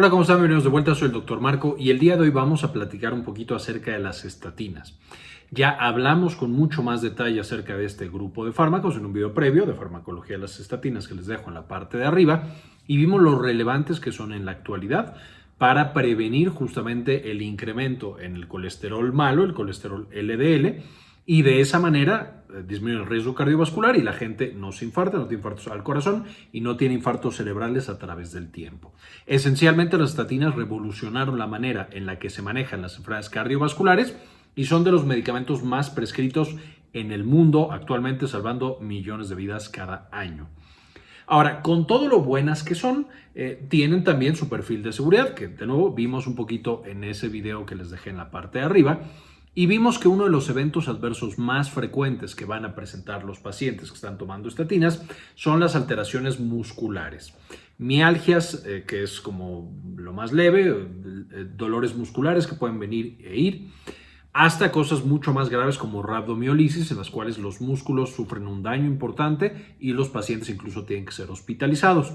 Hola, ¿cómo están? Bienvenidos de vuelta, soy el doctor Marco y el día de hoy vamos a platicar un poquito acerca de las estatinas. Ya hablamos con mucho más detalle acerca de este grupo de fármacos en un video previo de farmacología de las estatinas que les dejo en la parte de arriba y vimos lo relevantes que son en la actualidad para prevenir justamente el incremento en el colesterol malo, el colesterol LDL, y de esa manera eh, disminuye el riesgo cardiovascular y la gente no se infarta, no tiene infartos al corazón y no tiene infartos cerebrales a través del tiempo. Esencialmente las estatinas revolucionaron la manera en la que se manejan las enfermedades cardiovasculares y son de los medicamentos más prescritos en el mundo actualmente salvando millones de vidas cada año. Ahora, con todo lo buenas que son, eh, tienen también su perfil de seguridad, que de nuevo vimos un poquito en ese video que les dejé en la parte de arriba, y vimos que uno de los eventos adversos más frecuentes que van a presentar los pacientes que están tomando estatinas son las alteraciones musculares. Mialgias, eh, que es como lo más leve, eh, dolores musculares que pueden venir e ir, hasta cosas mucho más graves como rabdomiolisis, en las cuales los músculos sufren un daño importante y los pacientes incluso tienen que ser hospitalizados.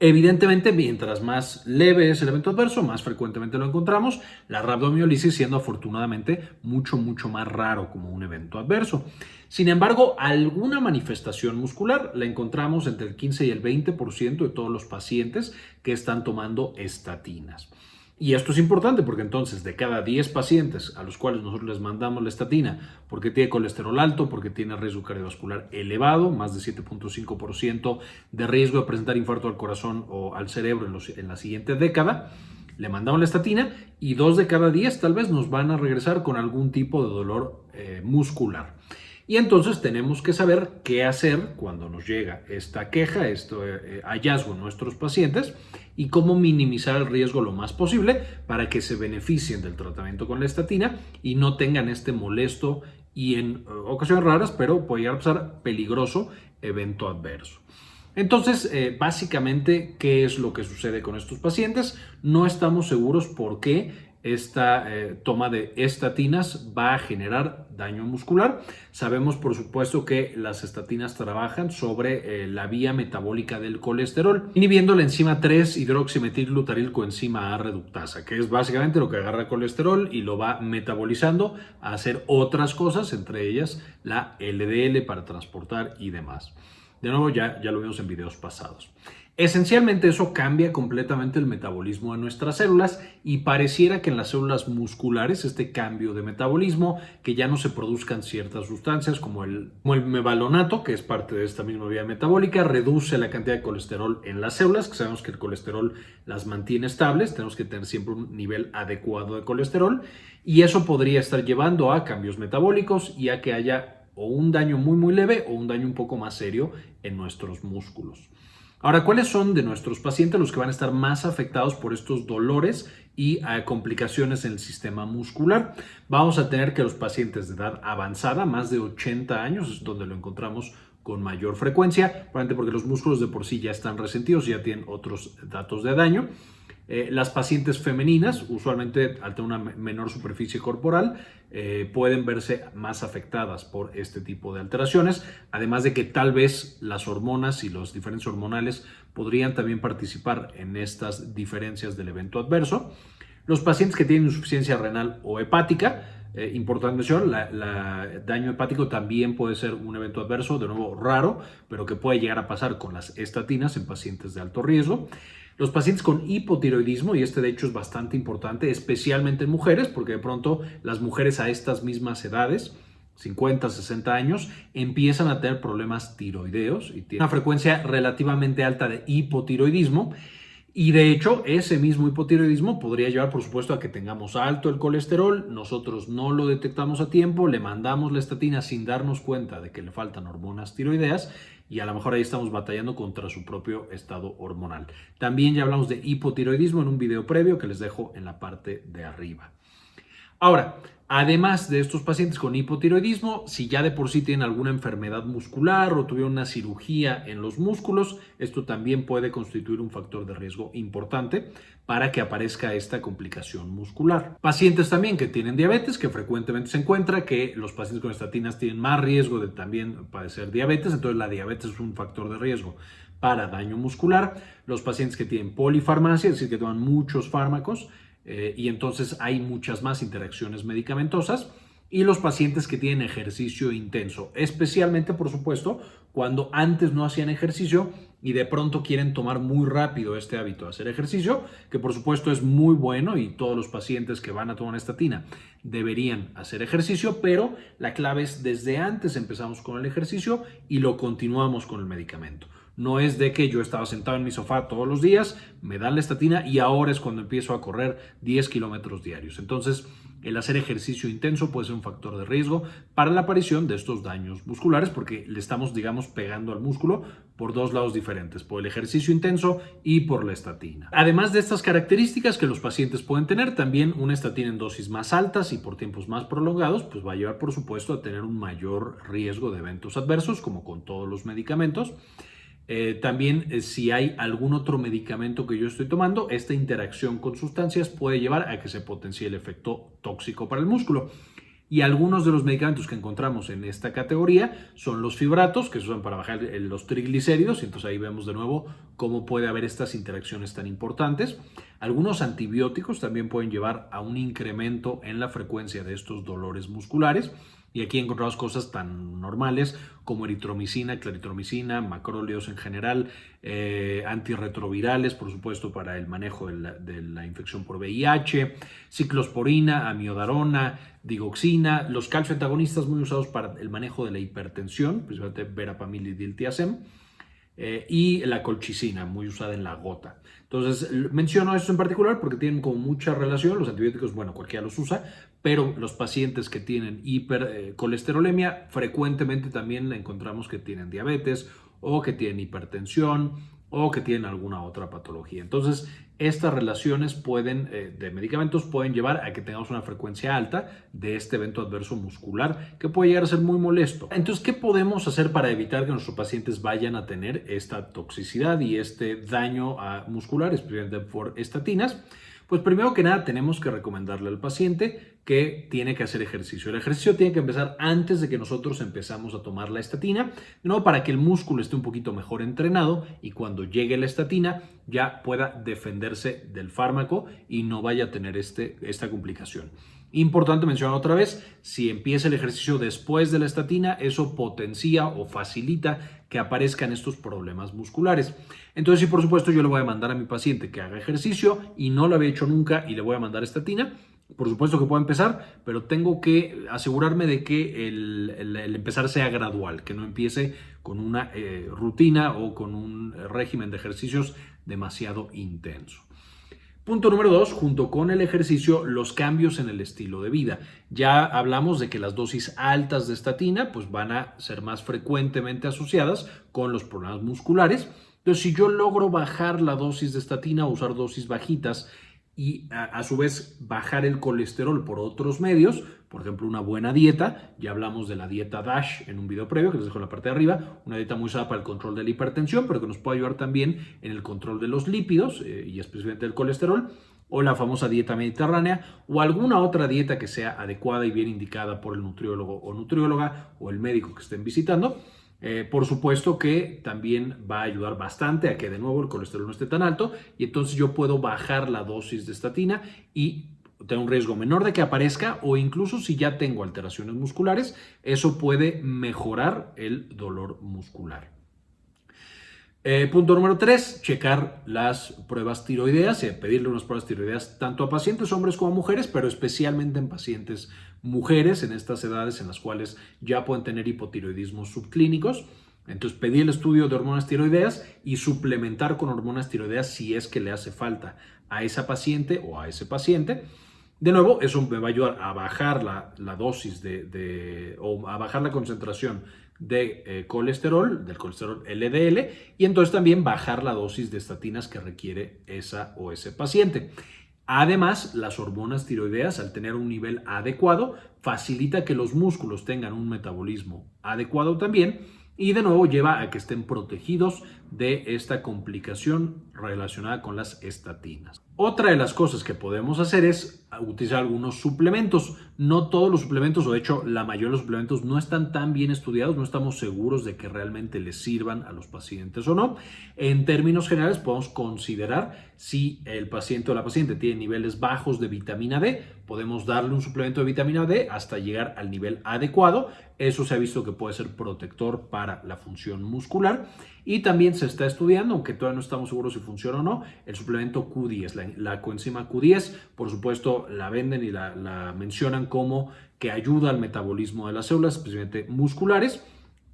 Evidentemente, mientras más leve es el evento adverso, más frecuentemente lo encontramos, la rabdomiolisis siendo afortunadamente mucho, mucho más raro como un evento adverso. Sin embargo, alguna manifestación muscular la encontramos entre el 15 y el 20% de todos los pacientes que están tomando estatinas. Y esto es importante porque entonces de cada 10 pacientes a los cuales nosotros les mandamos la estatina porque tiene colesterol alto, porque tiene riesgo cardiovascular elevado, más de 7.5% de riesgo de presentar infarto al corazón o al cerebro en, la siguiente década, le mandamos la estatina y dos de cada 10 tal vez nos van a regresar con algún tipo de dolor eh, muscular. Y entonces tenemos que saber qué hacer cuando nos llega esta queja, este hallazgo en nuestros pacientes y cómo minimizar el riesgo lo más posible para que se beneficien del tratamiento con la estatina y no tengan este molesto y en eh, ocasiones raras, pero puede llegar a pasar peligroso evento adverso. Entonces, básicamente, ¿qué es lo que sucede con estos pacientes? No estamos seguros por qué esta eh, toma de estatinas va a generar daño muscular. Sabemos, por supuesto, que las estatinas trabajan sobre eh, la vía metabólica del colesterol, inhibiendo la enzima 3-hidroximetilglutarilcoenzima A reductasa, que es básicamente lo que agarra el colesterol y lo va metabolizando a hacer otras cosas, entre ellas la LDL para transportar y demás. De nuevo, ya, ya lo vimos en videos pasados. Esencialmente eso cambia completamente el metabolismo de nuestras células y pareciera que en las células musculares este cambio de metabolismo, que ya no se produzcan ciertas sustancias como el, mevalonato, que es parte de esta misma vía metabólica, reduce la cantidad de colesterol en las células, que sabemos que el colesterol las mantiene estables, tenemos que tener siempre un nivel adecuado de colesterol y eso podría estar llevando a cambios metabólicos y a que haya o un daño muy muy leve o un daño un poco más serio en nuestros músculos. Ahora, ¿cuáles son de nuestros pacientes los que van a estar más afectados por estos dolores y eh, complicaciones en el sistema muscular? Vamos a tener que los pacientes de edad avanzada, más de 80 años, es donde lo encontramos con mayor frecuencia, probablemente porque los músculos de por sí ya están resentidos ya tienen otros datos de daño. Eh, las pacientes femeninas, usualmente al tener una menor superficie corporal, eh, pueden verse más afectadas por este tipo de alteraciones, además de que tal vez las hormonas y los diferentes hormonales podrían también participar en estas diferencias del evento adverso. Los pacientes que tienen insuficiencia renal o hepática, eh, importante mencionar, el daño hepático también puede ser un evento adverso, de nuevo raro, pero que puede llegar a pasar con las estatinas en pacientes de alto riesgo. Los pacientes con hipotiroidismo, y este de hecho es bastante importante, especialmente en mujeres, porque de pronto las mujeres a estas mismas edades, 50, 60 años, empiezan a tener problemas tiroideos y tienen una frecuencia relativamente alta de hipotiroidismo. Y de hecho, ese mismo hipotiroidismo podría llevar, por supuesto, a que tengamos alto el colesterol, nosotros no lo detectamos a tiempo, le mandamos la estatina sin darnos cuenta de que le faltan hormonas tiroideas y a lo mejor ahí estamos batallando contra su propio estado hormonal. También ya hablamos de hipotiroidismo en un video previo que les dejo en la parte de arriba. Ahora, Además de estos pacientes con hipotiroidismo, si ya de por sí tienen alguna enfermedad muscular o tuvieron una cirugía en los músculos, esto también puede constituir un factor de riesgo importante para que aparezca esta complicación muscular. Pacientes también que tienen diabetes, que frecuentemente se encuentra que los pacientes con estatinas tienen más riesgo de también padecer diabetes, entonces la diabetes es un factor de riesgo para daño muscular. Los pacientes que tienen polifarmacia, es decir, que toman muchos fármacos, eh, y entonces hay muchas más interacciones medicamentosas y los pacientes que tienen ejercicio intenso, especialmente por supuesto cuando antes no hacían ejercicio y de pronto quieren tomar muy rápido este hábito de hacer ejercicio, que por supuesto es muy bueno y todos los pacientes que van a tomar estatina deberían hacer ejercicio, pero la clave es desde antes empezamos con el ejercicio y lo continuamos con el medicamento. No es de que yo estaba sentado en mi sofá todos los días, me dan la estatina y ahora es cuando empiezo a correr 10 kilómetros diarios. Entonces, el hacer ejercicio intenso puede ser un factor de riesgo para la aparición de estos daños musculares porque le estamos, digamos, pegando al músculo por dos lados diferentes, por el ejercicio intenso y por la estatina. Además de estas características que los pacientes pueden tener, también una estatina en dosis más altas y por tiempos más prolongados, pues va a llevar, por supuesto, a tener un mayor riesgo de eventos adversos, como con todos los medicamentos. Eh, también eh, si hay algún otro medicamento que yo estoy tomando, esta interacción con sustancias puede llevar a que se potencie el efecto tóxico para el músculo. Y algunos de los medicamentos que encontramos en esta categoría son los fibratos, que se usan para bajar los triglicéridos, y entonces ahí vemos de nuevo cómo puede haber estas interacciones tan importantes. Algunos antibióticos también pueden llevar a un incremento en la frecuencia de estos dolores musculares. Y aquí encontramos cosas tan normales como eritromicina, claritromicina, macróleos en general, eh, antirretrovirales, por supuesto, para el manejo de la, infección por VIH, ciclosporina, amiodarona, digoxina, los calcioantagonistas muy usados para el manejo de la hipertensión, principalmente verapamil y diltiazem, eh, y la colchicina, muy usada en la gota. Entonces, menciono esto en particular porque tienen como mucha relación, los antibióticos, bueno, cualquiera los usa, pero los pacientes que tienen hipercolesterolemia frecuentemente también encontramos que tienen diabetes o que tienen hipertensión o que tienen alguna otra patología. Entonces, estas relaciones pueden, eh, de medicamentos pueden llevar a que tengamos una frecuencia alta de este evento adverso muscular que puede llegar a ser muy molesto. Entonces, ¿qué podemos hacer para evitar que nuestros pacientes vayan a tener esta toxicidad y este daño muscular, especialmente por estatinas? Pues primero que nada tenemos que recomendarle al paciente que tiene que hacer ejercicio. El ejercicio tiene que empezar antes de que nosotros empezamos a tomar la estatina, no para que el músculo esté un poquito mejor entrenado y cuando llegue la estatina ya pueda defenderse del fármaco y no vaya a tener este, esta complicación. Importante mencionar otra vez, si empieza el ejercicio después de la estatina, eso potencia o facilita que aparezcan estos problemas musculares. Entonces, si por supuesto yo le voy a mandar a mi paciente que haga ejercicio y no lo había hecho nunca y le voy a mandar estatina, por supuesto que puedo empezar, pero tengo que asegurarme de que el, empezar sea gradual, que no empiece con una eh, rutina o con un régimen de ejercicios demasiado intenso. Punto número dos, junto con el ejercicio, los cambios en el estilo de vida. Ya hablamos de que las dosis altas de estatina pues van a ser más frecuentemente asociadas con los problemas musculares. Entonces, si yo logro bajar la dosis de estatina o usar dosis bajitas y a, su vez bajar el colesterol por otros medios, por ejemplo una buena dieta, ya hablamos de la dieta DASH en un video previo que les dejo en la parte de arriba, una dieta muy usada para el control de la hipertensión, pero que nos puede ayudar también en el control de los lípidos eh, y especialmente del colesterol, o la famosa dieta mediterránea, o alguna otra dieta que sea adecuada y bien indicada por el nutriólogo o nutrióloga o el médico que estén visitando. Eh, por supuesto que también va a ayudar bastante a que de nuevo el colesterol no esté tan alto y entonces yo puedo bajar la dosis de estatina y tener un riesgo menor de que aparezca o incluso si ya tengo alteraciones musculares, eso puede mejorar el dolor muscular. Eh, punto número tres, checar las pruebas tiroideas, y pedirle unas pruebas tiroideas tanto a pacientes hombres como a mujeres, pero especialmente en pacientes mujeres en estas edades en las cuales ya pueden tener hipotiroidismos subclínicos. Entonces pedir el estudio de hormonas tiroideas y suplementar con hormonas tiroideas si es que le hace falta a esa paciente o a ese paciente. De nuevo, eso me va a ayudar a bajar la, dosis de, o a bajar la concentración de eh, colesterol, del colesterol LDL, y entonces también bajar la dosis de estatinas que requiere esa o ese paciente. Además, las hormonas tiroideas, al tener un nivel adecuado, facilita que los músculos tengan un metabolismo adecuado también y de nuevo lleva a que estén protegidos de esta complicación relacionada con las estatinas. Otra de las cosas que podemos hacer es utilizar algunos suplementos. No todos los suplementos, o de hecho la mayoría de los suplementos no están tan bien estudiados, no estamos seguros de que realmente les sirvan a los pacientes o no. En términos generales podemos considerar si el paciente o la paciente tiene niveles bajos de vitamina D, podemos darle un suplemento de vitamina D hasta llegar al nivel adecuado. Eso se ha visto que puede ser protector para la función muscular y también se está estudiando, aunque todavía no estamos seguros si funciona o no, el suplemento Q10, la, coenzima Q10, por supuesto la venden y la, mencionan como que ayuda al metabolismo de las células, especialmente musculares.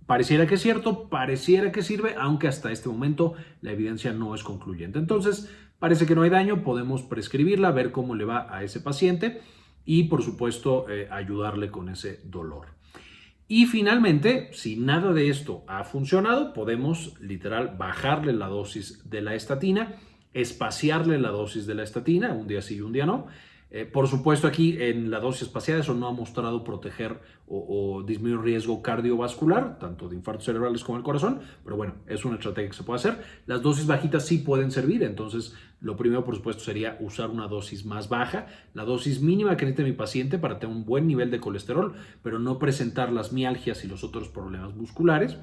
Pareciera que es cierto, pareciera que sirve, aunque hasta este momento la evidencia no es concluyente. Entonces, parece que no hay daño, podemos prescribirla, ver cómo le va a ese paciente y, por supuesto, eh, ayudarle con ese dolor. Y finalmente, si nada de esto ha funcionado, podemos literal bajarle la dosis de la estatina, espaciarle la dosis de la estatina, un día sí y un día no, eh, por supuesto, aquí en la dosis espacial eso no ha mostrado proteger o, disminuir riesgo cardiovascular, tanto de infartos cerebrales como el corazón, pero bueno, es una estrategia que se puede hacer. Las dosis bajitas sí pueden servir, entonces lo primero, por supuesto, sería usar una dosis más baja, la dosis mínima que necesite mi paciente para tener un buen nivel de colesterol, pero no presentar las mialgias y los otros problemas musculares,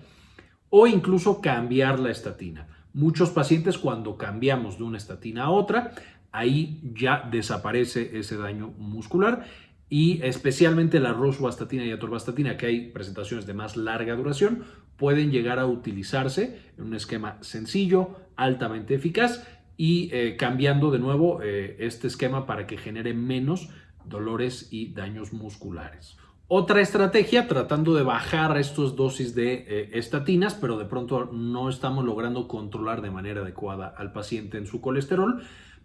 o incluso cambiar la estatina. Muchos pacientes cuando cambiamos de una estatina a otra ahí ya desaparece ese daño muscular y especialmente la rosuvastatina y atorvastatina, que hay presentaciones de más larga duración, pueden llegar a utilizarse en un esquema sencillo, altamente eficaz y eh, cambiando de nuevo eh, este esquema para que genere menos dolores y daños musculares. Otra estrategia, tratando de bajar estas dosis de eh, estatinas, pero de pronto no estamos logrando controlar de manera adecuada al paciente en su colesterol,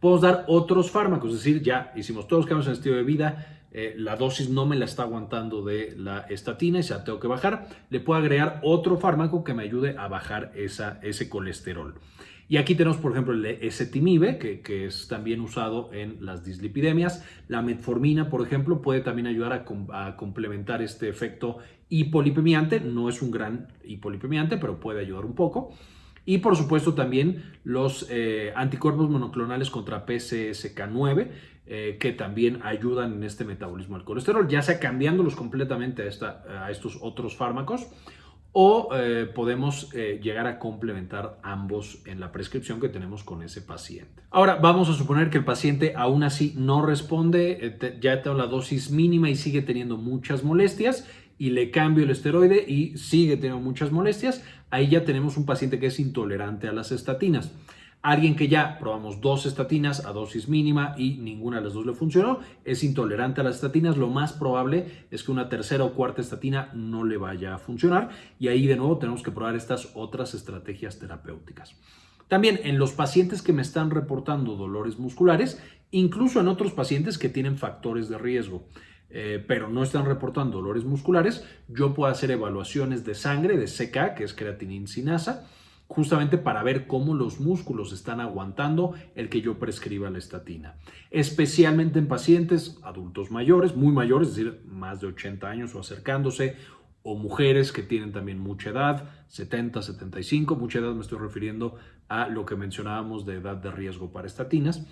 Podemos dar otros fármacos, es decir, ya hicimos todos los cambios en el estilo de vida, eh, la dosis no me la está aguantando de la estatina y ya tengo que bajar, le puedo agregar otro fármaco que me ayude a bajar esa, ese colesterol. Y aquí tenemos, por ejemplo, el ezetimibe, que, que, es también usado en las dislipidemias. La metformina, por ejemplo, puede también ayudar a, a, complementar este efecto hipolipemiante. No es un gran hipolipemiante, pero puede ayudar un poco. Y por supuesto también los eh, anticuerpos monoclonales contra PCSK9, eh, que también ayudan en este metabolismo del colesterol, ya sea cambiándolos completamente a, esta, a estos otros fármacos o eh, podemos llegar a complementar ambos en la prescripción que tenemos con ese paciente. Ahora vamos a suponer que el paciente aún así no responde, ya tengo la dosis mínima y sigue teniendo muchas molestias y le cambio el esteroide y sigue teniendo muchas molestias, ahí ya tenemos un paciente que es intolerante a las estatinas. Alguien que ya probamos dos estatinas a dosis mínima y ninguna de las dos le funcionó, es intolerante a las estatinas, lo más probable es que una tercera o cuarta estatina no le vaya a funcionar y ahí de nuevo tenemos que probar estas otras estrategias terapéuticas. También en los pacientes que me están reportando dolores musculares, incluso en otros pacientes que tienen factores de riesgo. Eh, pero no están reportando dolores musculares, yo puedo hacer evaluaciones de sangre, de CK, que es creatinina sinasa, justamente para ver cómo los músculos están aguantando el que yo prescriba la estatina. Especialmente en pacientes adultos mayores, muy mayores, es decir, más de 80 años o acercándose, o mujeres que tienen también mucha edad, 70, 75, mucha edad me estoy refiriendo a lo que mencionábamos de edad de riesgo para estatinas.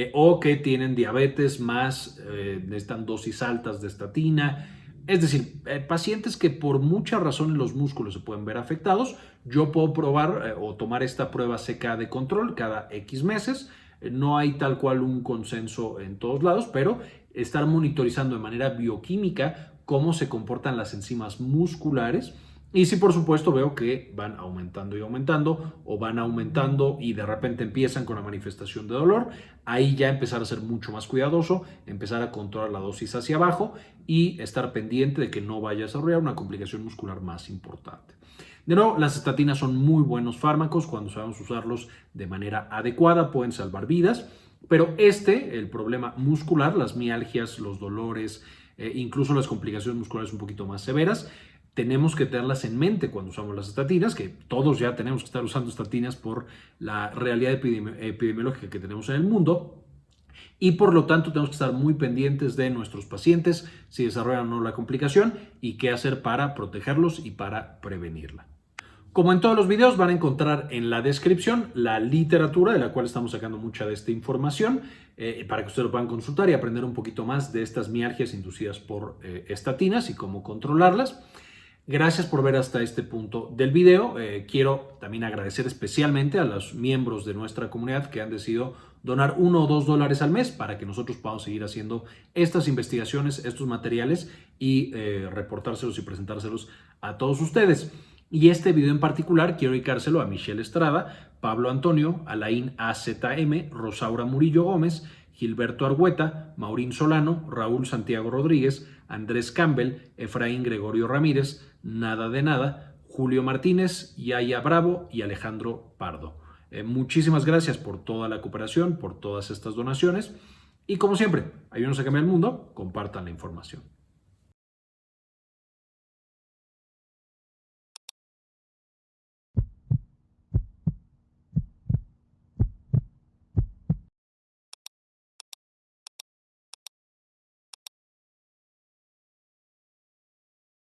Eh, o que tienen diabetes más, eh, necesitan dosis altas de estatina. Es decir, eh, pacientes que por muchas razones los músculos se pueden ver afectados, yo puedo probar o tomar esta prueba CK de control cada X meses. No hay tal cual un consenso en todos lados, pero estar monitorizando de manera bioquímica cómo se comportan las enzimas musculares y si por supuesto veo que van aumentando y aumentando o van aumentando y de repente empiezan con la manifestación de dolor, ahí ya empezar a ser mucho más cuidadoso, empezar a controlar la dosis hacia abajo y estar pendiente de que no vaya a desarrollar una complicación muscular más importante. De nuevo, las estatinas son muy buenos fármacos cuando sabemos usarlos de manera adecuada, pueden salvar vidas, pero este, el problema muscular, las mialgias, los dolores, eh, incluso las complicaciones musculares un poquito más severas, tenemos que tenerlas en mente cuando usamos las estatinas, que todos ya tenemos que estar usando estatinas por la realidad epidemiológica que tenemos en el mundo. Y por lo tanto tenemos que estar muy pendientes de nuestros pacientes si desarrollan o no la complicación y qué hacer para protegerlos y para prevenirla. Como en todos los videos van a encontrar en la descripción la literatura de la cual estamos sacando mucha de esta información eh, para que ustedes lo puedan consultar y aprender un poquito más de estas mialgias inducidas por eh, estatinas y cómo controlarlas. Gracias por ver hasta este punto del video. Eh, quiero también agradecer especialmente a los miembros de nuestra comunidad que han decidido donar uno o dos dólares al mes para que nosotros podamos seguir haciendo estas investigaciones, estos materiales y reportárselos y presentárselos a todos ustedes. Y este video en particular quiero dedicárselo a Michelle Estrada, Pablo Antonio, Alain AZM, Rosaura Murillo Gómez, Gilberto Argueta, Maurín Solano, Raúl Santiago Rodríguez, Andrés Campbell, Efraín Gregorio Ramírez, Nada de Nada, Julio Martínez, Yaya Bravo y Alejandro Pardo. Eh, muchísimas gracias por toda la cooperación, por todas estas donaciones. Y como siempre, ayúdenos a cambiar el mundo, compartan la información.